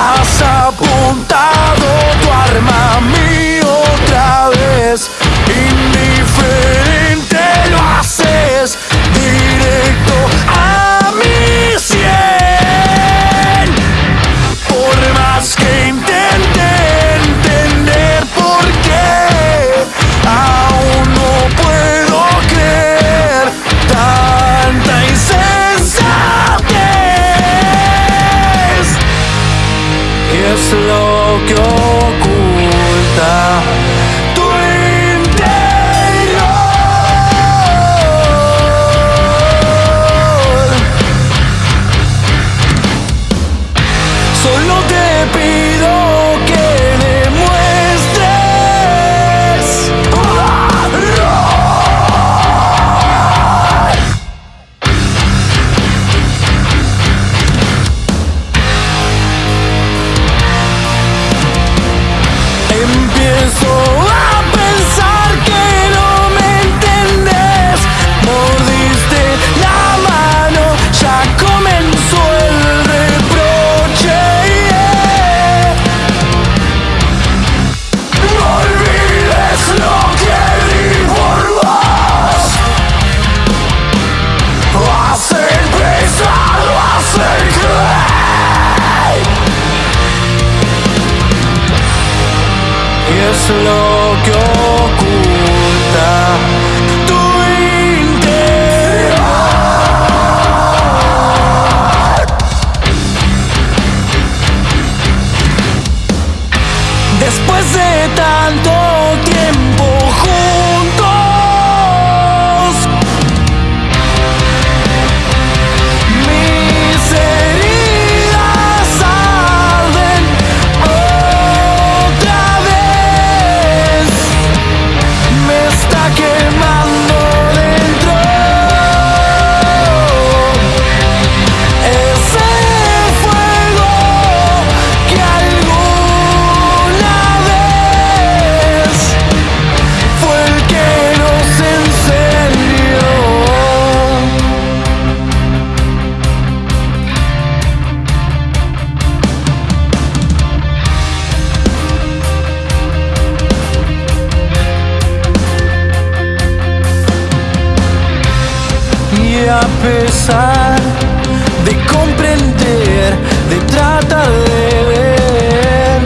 arrasta a bunda es lo que oculta tu interior. Solo te pido. lo que oculta. Después de tanto tiempo a pesar de comprender, de tratar de ver,